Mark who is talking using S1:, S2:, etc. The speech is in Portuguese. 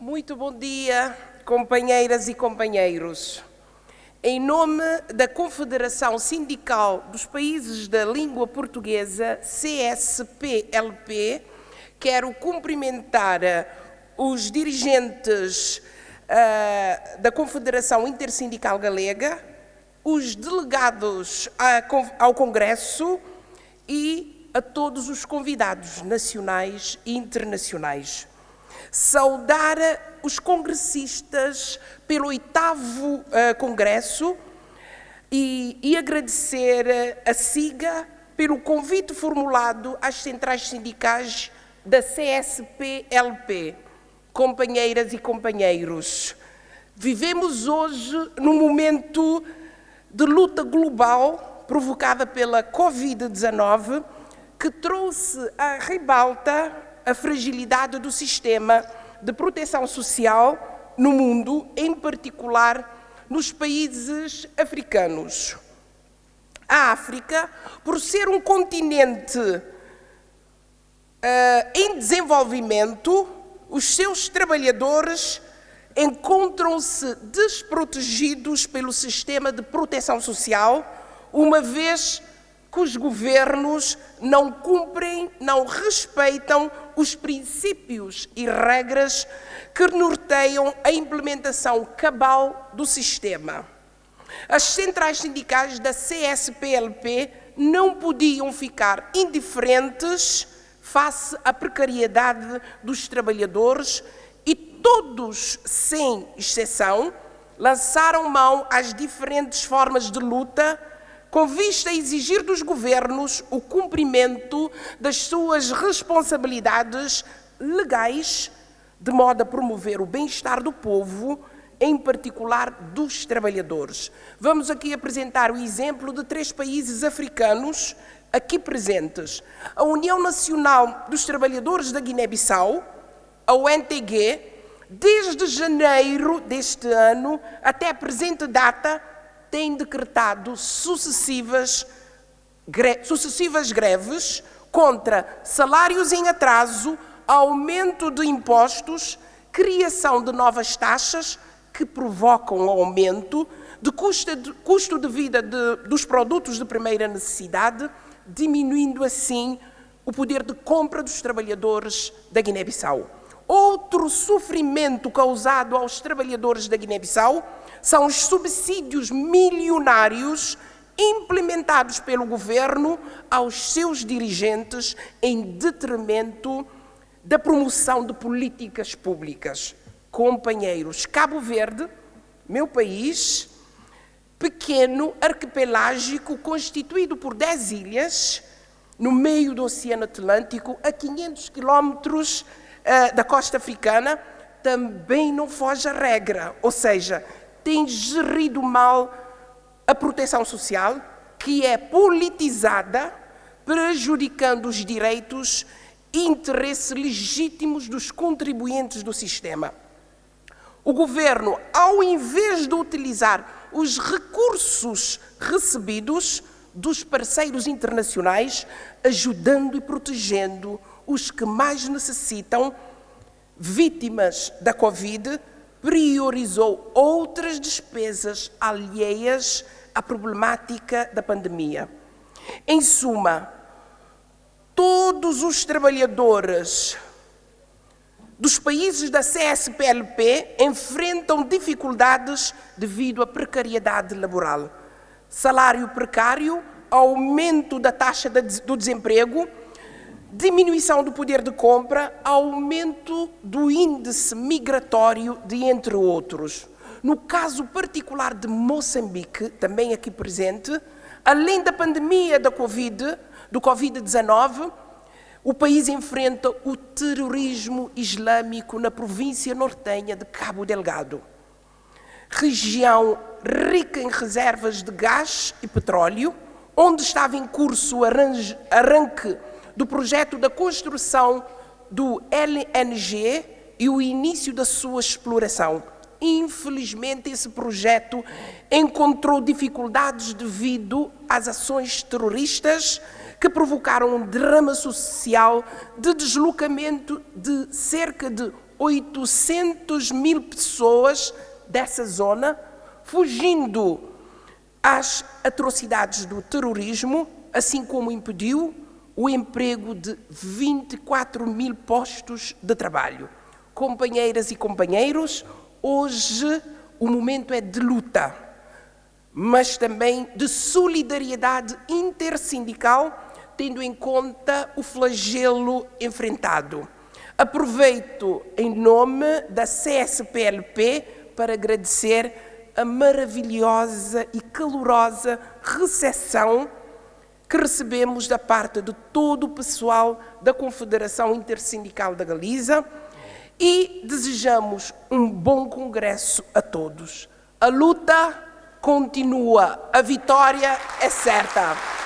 S1: Muito bom dia, companheiras e companheiros. Em nome da Confederação Sindical dos Países da Língua Portuguesa, CSPLP, quero cumprimentar os dirigentes uh, da Confederação Intersindical Galega, os delegados a, ao Congresso e a todos os convidados nacionais e internacionais. Saudar os congressistas pelo oitavo uh, Congresso e, e agradecer a SIGA pelo convite formulado às centrais sindicais da CSP-LP. Companheiras e companheiros, vivemos hoje num momento de luta global provocada pela Covid-19 que trouxe à ribalta a fragilidade do sistema de proteção social no mundo, em particular nos países africanos. A África, por ser um continente uh, em desenvolvimento, os seus trabalhadores encontram-se desprotegidos pelo sistema de proteção social, uma vez que os governos não cumprem, não respeitam os princípios e regras que norteiam a implementação cabal do sistema. As centrais sindicais da CSPLP não podiam ficar indiferentes face à precariedade dos trabalhadores e todos, sem exceção, lançaram mão às diferentes formas de luta com vista a exigir dos governos o cumprimento das suas responsabilidades legais, de modo a promover o bem-estar do povo, em particular dos trabalhadores. Vamos aqui apresentar o exemplo de três países africanos aqui presentes. A União Nacional dos Trabalhadores da Guiné-Bissau, a UNTG, desde janeiro deste ano até a presente data, tem decretado sucessivas, gre sucessivas greves contra salários em atraso, aumento de impostos, criação de novas taxas que provocam aumento de custo de, custo de vida de, dos produtos de primeira necessidade, diminuindo assim o poder de compra dos trabalhadores da Guiné-Bissau. Outro sofrimento causado aos trabalhadores da Guiné-Bissau são os subsídios milionários implementados pelo governo aos seus dirigentes em detrimento da promoção de políticas públicas. Companheiros, Cabo Verde, meu país, pequeno, arquipelágico, constituído por 10 ilhas, no meio do Oceano Atlântico, a 500 quilómetros uh, da costa africana, também não foge à regra, ou seja, tem gerido mal a proteção social, que é politizada, prejudicando os direitos e interesses legítimos dos contribuintes do sistema. O governo, ao invés de utilizar os recursos recebidos dos parceiros internacionais, ajudando e protegendo os que mais necessitam, vítimas da Covid, priorizou outras despesas alheias à problemática da pandemia. Em suma, todos os trabalhadores dos países da CSPLP enfrentam dificuldades devido à precariedade laboral. Salário precário, aumento da taxa do desemprego, diminuição do poder de compra, aumento do índice migratório, de entre outros. No caso particular de Moçambique, também aqui presente, além da pandemia da COVID, do Covid-19, o país enfrenta o terrorismo islâmico na província nortenha de Cabo Delgado, região rica em reservas de gás e petróleo, onde estava em curso o arranque do projeto da construção do LNG e o início da sua exploração. Infelizmente, esse projeto encontrou dificuldades devido às ações terroristas que provocaram um drama social de deslocamento de cerca de 800 mil pessoas dessa zona, fugindo às atrocidades do terrorismo, assim como impediu o emprego de 24 mil postos de trabalho. Companheiras e companheiros, hoje o momento é de luta, mas também de solidariedade intersindical, tendo em conta o flagelo enfrentado. Aproveito em nome da CSPLP para agradecer a maravilhosa e calorosa recepção que recebemos da parte de todo o pessoal da Confederação Intersindical da Galiza e desejamos um bom congresso a todos. A luta continua, a vitória é certa.